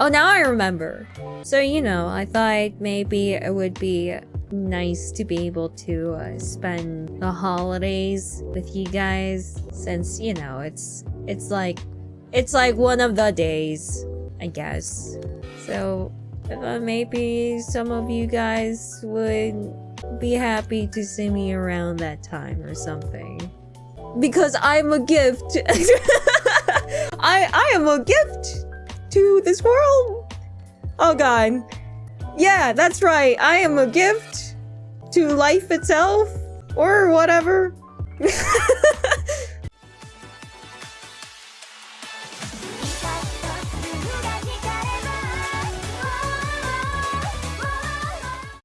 Oh, now I remember. So, you know, I thought maybe it would be nice to be able to uh, spend the holidays with you guys since, you know, it's it's like it's like one of the days, I guess. So, uh, maybe some of you guys would be happy to see me around that time or something. Because I'm a gift. I I am a gift this world. Oh god. Yeah, that's right. I am a gift to life itself or whatever.